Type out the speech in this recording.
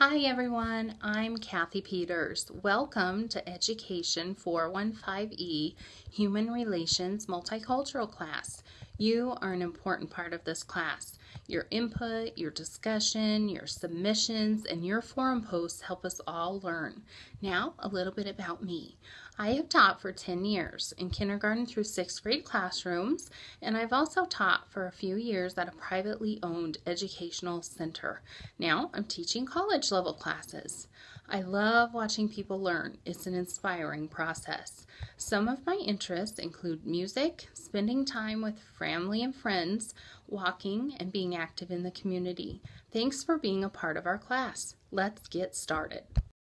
Hi everyone, I'm Kathy Peters. Welcome to Education 415E Human Relations Multicultural class. You are an important part of this class. Your input, your discussion, your submissions, and your forum posts help us all learn. Now, a little bit about me. I have taught for 10 years in kindergarten through sixth grade classrooms, and I've also taught for a few years at a privately owned educational center. Now I'm teaching college level classes. I love watching people learn. It's an inspiring process. Some of my interests include music, spending time with family and friends, walking, and being active in the community. Thanks for being a part of our class. Let's get started.